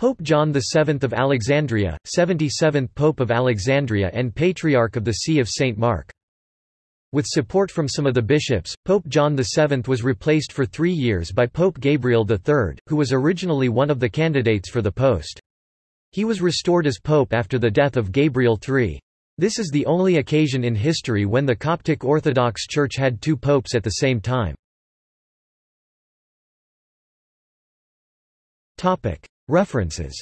Pope John VII of Alexandria, 77th Pope of Alexandria and Patriarch of the See of St. Mark. With support from some of the bishops, Pope John VII was replaced for three years by Pope Gabriel III, who was originally one of the candidates for the post. He was restored as pope after the death of Gabriel III. This is the only occasion in history when the Coptic Orthodox Church had two popes at the same time. References